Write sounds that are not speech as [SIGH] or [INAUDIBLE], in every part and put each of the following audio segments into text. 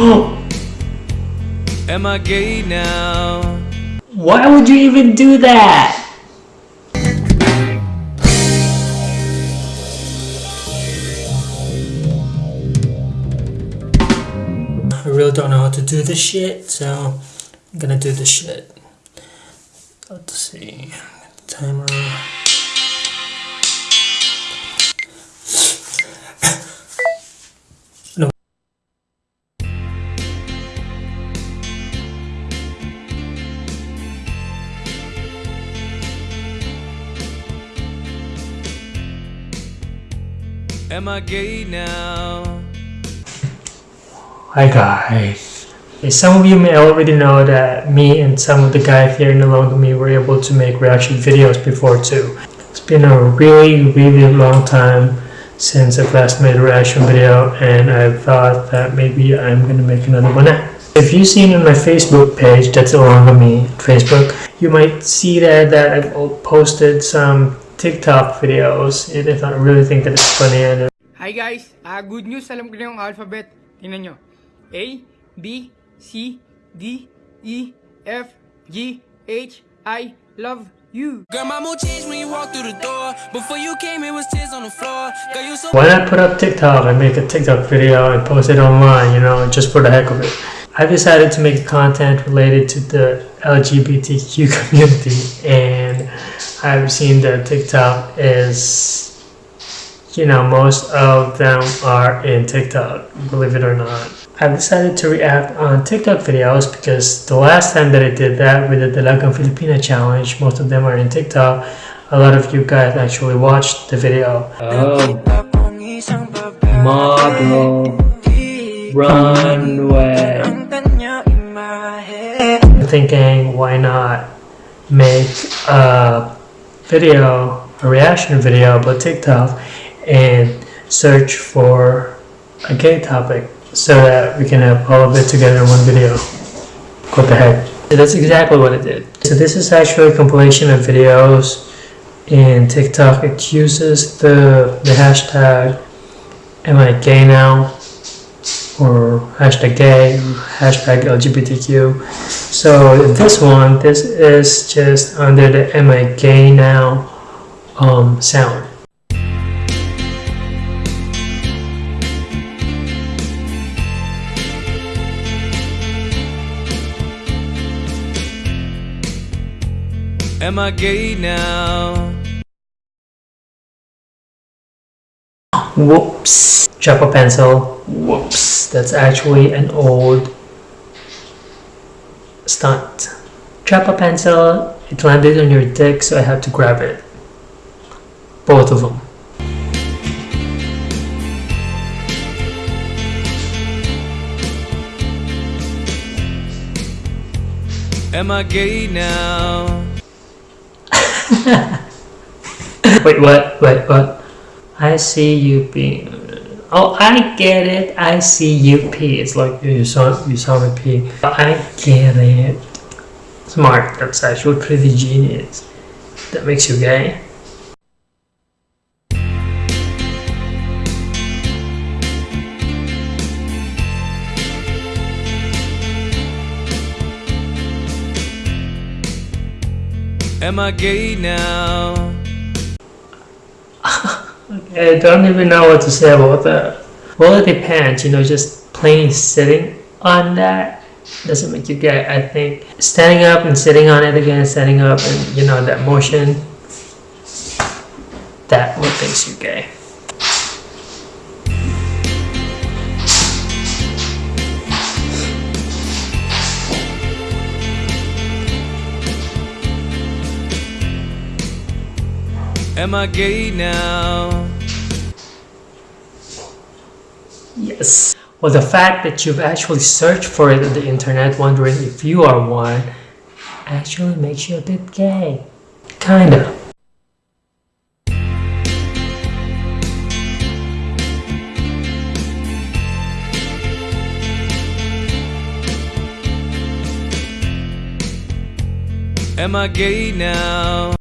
[GASPS] Am I gay now? Why would you even do that? I really don't know how to do this shit, so I'm gonna do this shit. Let's see. Timer. Am I gay now? Hi guys. Some of you may already know that me and some of the guys here in Along with Me were able to make reaction videos before too. It's been a really, really long time since I've last made a reaction video and I thought that maybe I'm gonna make another one now. If you've seen on my Facebook page, that's Along with Me, Facebook, you might see there that I've posted some TikTok videos and if I really think that it's funny and Hi guys, ah good news, alam ko na yung alphabet. Tingnan nyo. A, B, C, D, E, F, G, H, I, love you. Girl, my mood changed when you walked through the door. Before you came, it was tears on the floor. Girl, you so Why not put up TikTok and make a TikTok video and post it online, you know, just for the heck of it? I decided to make content related to the LGBTQ [LAUGHS] community and I've seen that TikTok is, you know, most of them are in TikTok, believe it or not. I've decided to react on TikTok videos because the last time that I did that with the Dalagang Filipina challenge, most of them are in TikTok. A lot of you guys actually watched the video. Oh. Model. Runway. Thinking, why not make a video, a reaction video about TikTok and search for a gay topic so that we can have all of it together in one video. What the heck? So that's exactly what it did. So this is actually a compilation of videos in TikTok. It uses the, the hashtag am I gay now or hashtag gay hashtag LGBTQ. So this one, this is just under the am I gay now um, sound. Am I gay now? Whoops. A pencil. Whoops. That's actually an old stunt. A pencil. It landed on your dick, so I had to grab it. Both of them. Am I gay now? [LAUGHS] Wait, what? Wait, what? I see you being. Oh, I get it. I see you pee. It's like you saw you saw me pee. I get it. Smart. That's actually pretty genius. That makes you gay. Am I gay now? I don't even know what to say about that. Well, it depends. You know, just plain sitting on that doesn't make you gay. I think standing up and sitting on it again, standing up and you know that motion, that what makes you gay. Am I gay now? Yes. Well, the fact that you've actually searched for it on the internet wondering if you are one actually makes you a bit gay. Kinda. Am I gay now?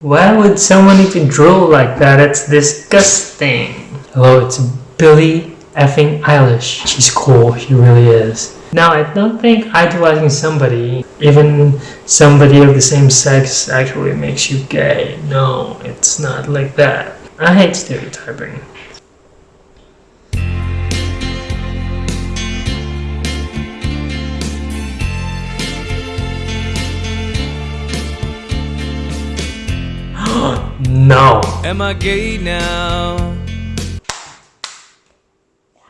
Why would someone even drool like that? It's disgusting. Hello, it's Billie effing Eilish. She's cool, she really is. Now, I don't think idolizing somebody, even somebody of the same sex, actually makes you gay. No, it's not like that. I hate stereotyping. [GASPS] no. Am I gay now?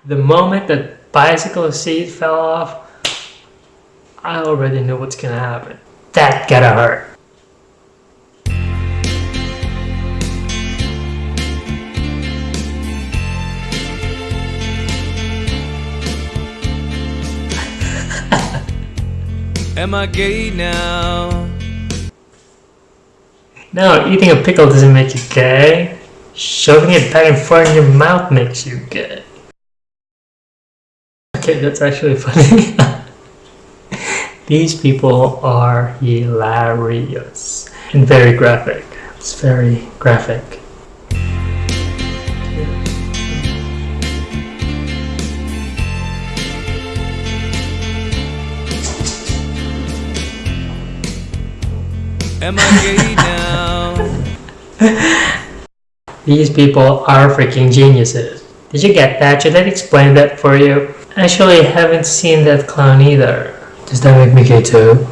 The moment that bicycle seat fell off, I already knew what's gonna happen. That gotta hurt. [LAUGHS] Am I gay now? No, eating a pickle doesn't make you gay. Shoving it back and forth in your mouth makes you gay. Okay, that's actually [LAUGHS] funny. These people are hilarious and very graphic. It's very graphic. Am I gay now? [LAUGHS] These people are freaking geniuses. Did you get that? Should I explain that for you? Actually, I haven't seen that clown either. Does that make me gay too?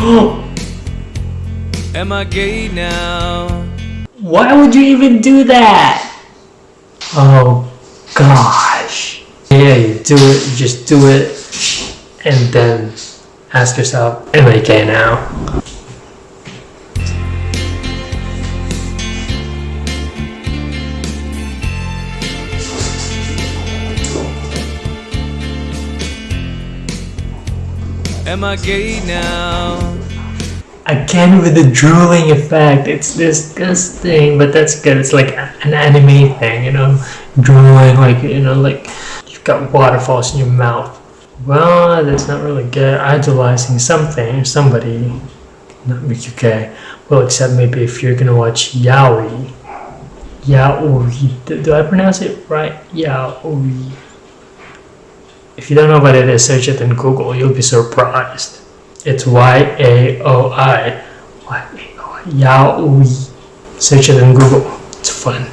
No. [GASPS] Am I gay now? Why would you even do that? Oh gosh. Yeah, you do it, you just do it, and then ask yourself, am I gay now? Am I gay now? Again with the drooling effect, it's disgusting, but that's good. It's like an anime thing, you know, drooling, like, you know, like you've got waterfalls in your mouth. Well, that's not really good. Idolizing something, somebody, not make you. Well, except maybe if you're gonna watch Yaoi. Yaoi. Do, do I pronounce it right? Yaoi. If you don't know what it is, search it in Google. You'll be surprised. It's Y-A-O-I. Y-A-O-I. Yaoi. Search it in Google. It's fun.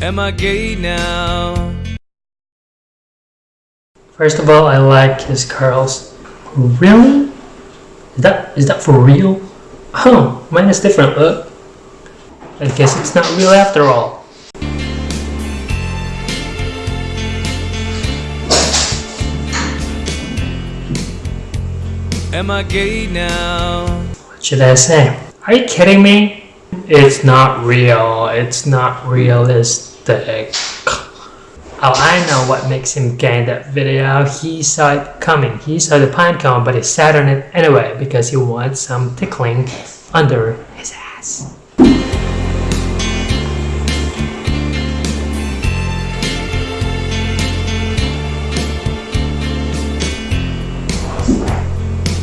Am I gay now? First of all, I like his curls. Really? Is that is that for real? Oh, mine is different, look. I guess it's not real after all. Am I gay now? What should I say? Are you kidding me? It's not real. It's not realistic. Oh, I know what makes him gay in that video. He saw it coming. He saw the pine cone, but he sat on it anyway because he wants some tickling under his ass.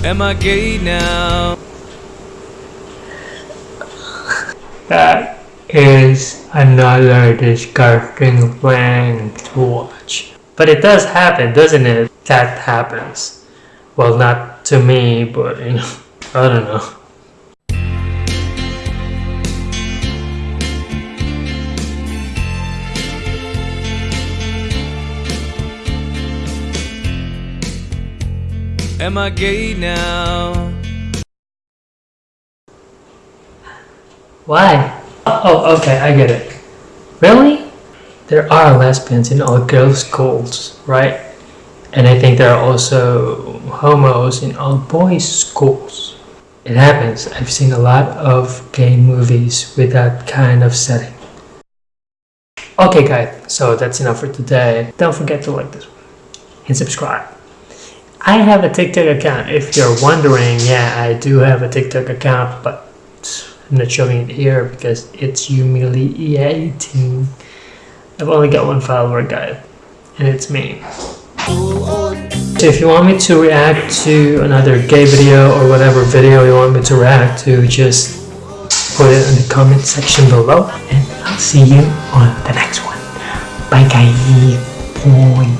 Am I gay now? That is another disgusting thing to watch. But it does happen, doesn't it? That happens. Well, not to me, but you know, [LAUGHS] I don't know. Am I gay now? Why? Oh, okay, I get it. Really? There are lesbians in all girls' schools, right? And I think there are also homos in all boys' schools. It happens. I've seen a lot of gay movies with that kind of setting. Okay guys, so that's enough for today. Don't forget to like this one and subscribe. I have a TikTok account. If you're wondering, yeah, I do have a TikTok account, but I'm not showing it here because it's humiliating. I've only got one follower guide, and it's me. So if you want me to react to another gay video or whatever video you want me to react to, just put it in the comment section below, and I'll see you on the next one. Bye guys. Bye.